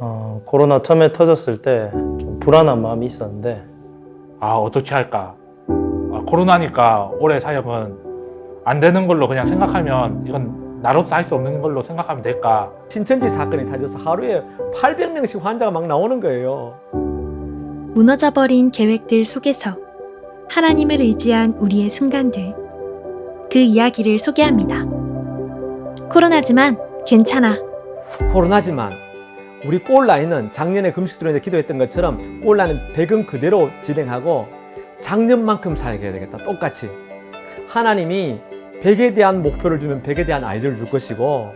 어, 코로나 처음에 터졌을 때 좀 불안한 마음이 있었는데 아 어떻게 할까 아, 코로나니까 올해 사역은 안 되는 걸로 그냥 생각하면 이건 나로서 할 수 없는 걸로 생각하면 될까 신천지 사건이 터져서 하루에 800명씩 환자가 막 나오는 거예요. 무너져버린 계획들 속에서 하나님을 의지한 우리의 순간들. 그 이야기를 소개합니다. 코로나지만 괜찮아. 코로나지만 우리 골라인은 작년에 금식수련회 기도했던 것처럼 골라는 백은 그대로 진행하고 작년만큼 살게 되겠다. 똑같이. 하나님이 100에 대한 목표를 주면 100에 대한 아이들을 줄 것이고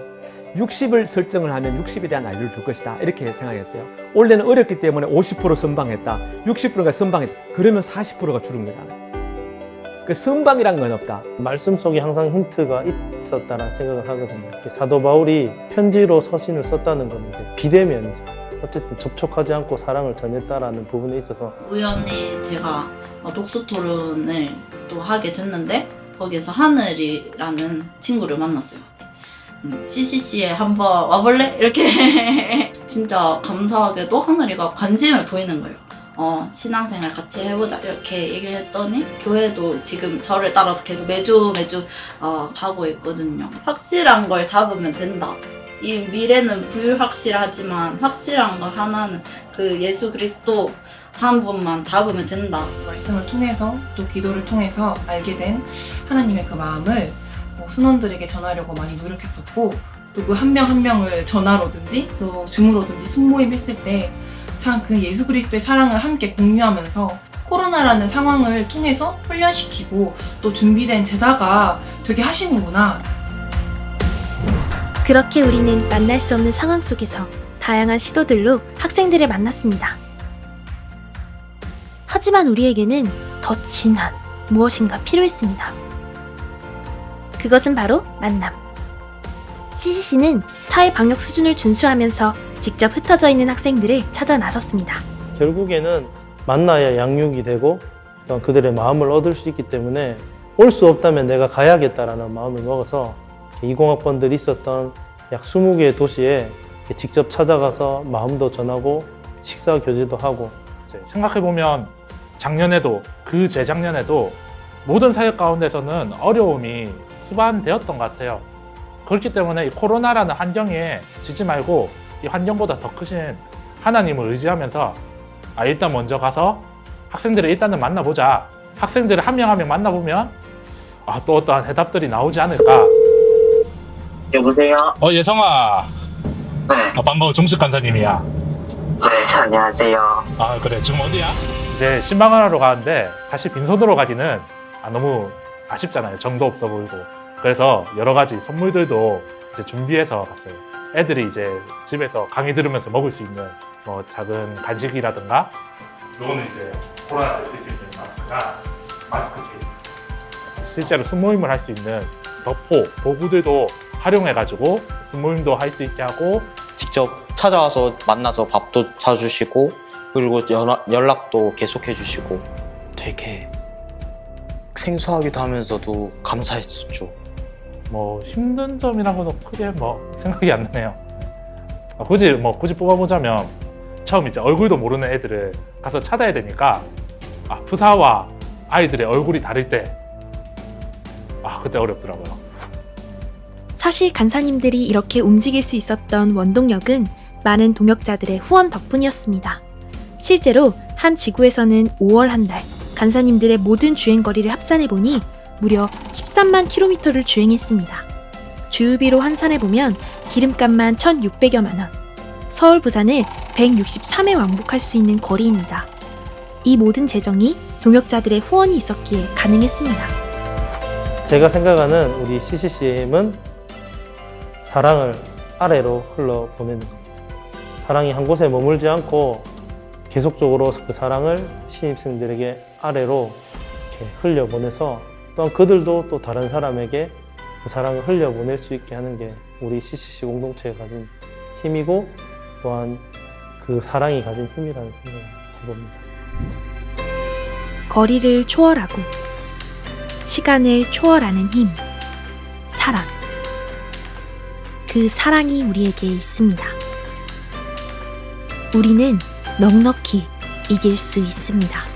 60을 설정을 하면 60에 대한 아이들을 줄 것이다. 이렇게 생각했어요. 올해는 어렵기 때문에 50% 선방했다. 60%가 선방했다. 그러면 40%가 줄은 거잖아요. 그 선방이란 건 없다. 말씀 속에 항상 힌트가 있었다라는 생각을 하거든요. 사도 바울이 편지로 서신을 썼다는 건 이제 비대면이죠. 어쨌든 접촉하지 않고 사랑을 전했다라는 부분에 있어서 우연히 제가 어, 독서 토론을 또 하게 됐는데 거기서 하늘이라는 친구를 만났어요. 음, CCC에 한번 와볼래? 이렇게 진짜 감사하게도 하늘이가 관심을 보이는 거예요. 어, 신앙생활 같이 해보자 이렇게 얘기를 했더니 교회도 지금 저를 따라서 계속 매주 매주 어, 가고 있거든요. 확실한 걸 잡으면 된다. 이 미래는 불확실하지만 확실한 거 하나는 그 예수 그리스도 한 분만 잡으면 된다. 말씀을 통해서 또 기도를 통해서 알게 된 하나님의 그 마음을 뭐 순원들에게 전하려고 많이 노력했었고 또 그 한 명한 명을 전화로든지 또 줌으로든지 순모임 했을 때 참그 예수 그리스도의 사랑을 함께 공유하면서 코로나라는 상황을 통해서 훈련시키고 또 준비된 제자가 되게 하시는구나 그렇게 우리는 만날 수 없는 상황 속에서 다양한 시도들로 학생들을 만났습니다. 하지만 우리에게는 더 진한 무엇인가 필요했습니다. 그것은 바로 만남. CCC는 사회 방역 수준을 준수하면서 직접 흩어져 있는 학생들을 찾아 나섰습니다. 결국에는 만나야 양육이 되고 그들의 마음을 얻을 수 있기 때문에 올 수 없다면 내가 가야겠다라는 마음을 먹어서 20학번들이 있었던 약 20개의 도시에 직접 찾아가서 마음도 전하고 식사 교제도 하고 생각해보면 작년에도 그 재작년에도 모든 사역 가운데서는 어려움이 수반되었던 것 같아요. 그렇기 때문에 이 코로나라는 환경에 지지 말고 이 환경보다 더 크신 하나님을 의지하면서 아 일단 먼저 가서 학생들을 일단은 만나보자. 학생들을 한 명 한 명 만나보면 아 또 어떠한 해답들이 나오지 않을까. 여보세요? 어 예성아. 네, 아, 반가워 종식 간사님이야. 네, 안녕하세요. 아 그래 지금 어디야? 이제 신방을 하러 가는데 사실 빈손으로 가기는 아, 너무 아쉽잖아요 정도 없어 보이고 그래서 여러 가지 선물들도 이제 준비해서 갔어요 애들이 이제 집에서 강의 들으면서 먹을 수 있는 뭐 작은 간식이라든가 요거는 이제 코로나를 쓸수 있는 마스크나 마스크 케이스 실제로 숨모임을 할 수 있는 덮포 도구들도 활용해가지고 숨모임도 할 수 있게 하고 직접 찾아와서 만나서 밥도 사주시고 그리고 연락, 연락도 계속해 주시고 되게 생소하기도 하면서도 감사했었죠. 뭐 힘든 건 크게 뭐 생각이 안 나네요. 아, 굳이 뭐 굳이 뽑아보자면 처음 이제 얼굴도 모르는 애들을 가서 찾아야 되니까 아, 부사와 아이들의 얼굴이 다를 때 아, 그때 어렵더라고요. 사실 간사님들이 이렇게 움직일 수 있었던 원동력은 많은 동역자들의 후원 덕분이었습니다. 실제로 한 지구에서는 5월 한 달 간사님들의 모든 주행거리를 합산해보니 무려 13만 킬로미터를 주행했습니다. 주유비로 환산해보면 기름값만 1,600여만 원, 서울 부산을 163회 왕복할 수 있는 거리입니다. 이 모든 재정이 동역자들의 후원이 있었기에 가능했습니다. 제가 생각하는 우리 CCCM은 사랑을 아래로 흘러 보내는 겁니다. 사랑이 한 곳에 머물지 않고 계속적으로 그 사랑을 신입생들에게 아래로 이렇게 흘려보내서 또한 그들도 또 다른 사람에게 그 사랑을 흘려보낼 수 있게 하는 게 우리 CCC 공동체가 가진 힘이고 또한 그 사랑이 가진 힘이라는 생각을 해봅니다. 거리를 초월하고 시간을 초월하는 힘, 사랑. 그 사랑이 우리에게 있습니다. 우리는 넉넉히 이길 수 있습니다.